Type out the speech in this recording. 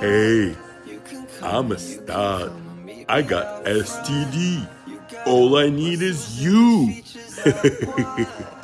Hey, I'm a stud. I got STD. All I need is you.